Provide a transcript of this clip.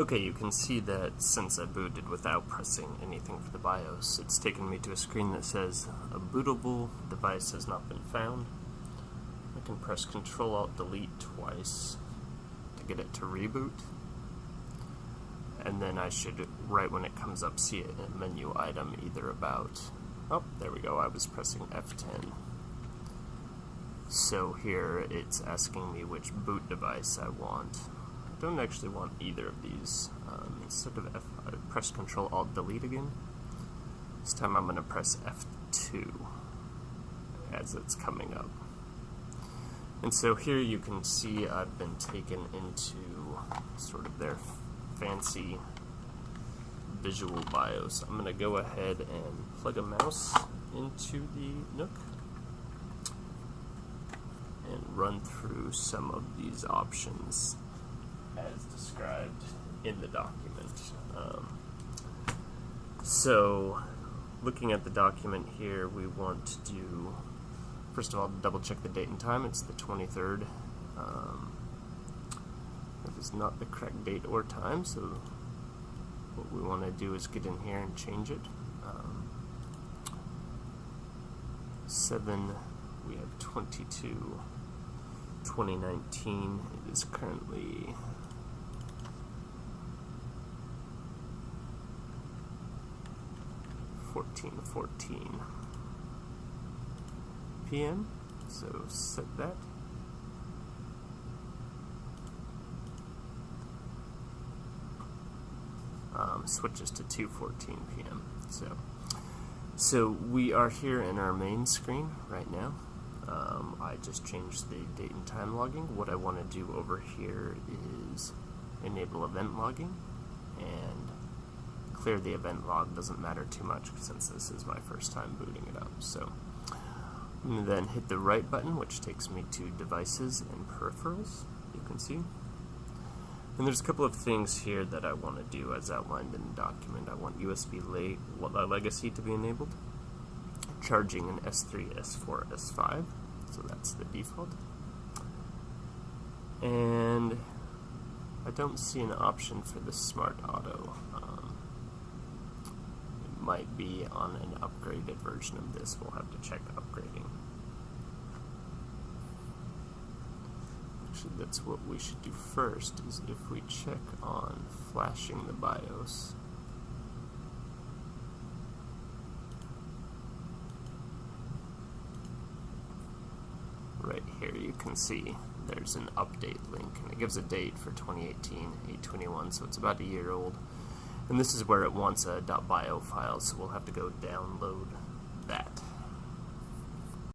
Okay, you can see that since I booted without pressing anything for the BIOS, it's taken me to a screen that says a bootable device has not been found. I can press Control Alt Delete twice to get it to reboot. And then I should, right when it comes up, see a menu item either about, oh, there we go, I was pressing F10. So here it's asking me which boot device I want don't actually want either of these. Um, instead of F, I press Control Alt Delete again. This time I'm going to press F2 as it's coming up. And so here you can see I've been taken into sort of their fancy visual BIOS. I'm going to go ahead and plug a mouse into the NUC and run through some of these options in the document. Um, so, looking at the document here, we want to do, first of all, double check the date and time. It's the 23rd. Um, that is not the correct date or time, so what we want to do is get in here and change it. Um, 7, we have 22, 2019. It is currently 14:14 p.m. So set that. Um, switches to 2:14 p.m. So, so we are here in our main screen right now. Um, I just changed the date and time logging. What I want to do over here is enable event logging and clear the event log doesn't matter too much since this is my first time booting it up. So I'm going to then hit the right button, which takes me to devices and peripherals, you can see. And there's a couple of things here that I want to do as outlined in the document. I want USB le legacy to be enabled, charging an S3, S4, S5, so that's the default. And I don't see an option for the smart auto. Might be on an upgraded version of this. We'll have to check upgrading. Actually, that's what we should do first, is if we check on flashing the BIOS. Right here you can see there's an update link, and it gives a date for 2018, 821, so it's about a year old. And this is where it wants a .bio file, so we'll have to go download that.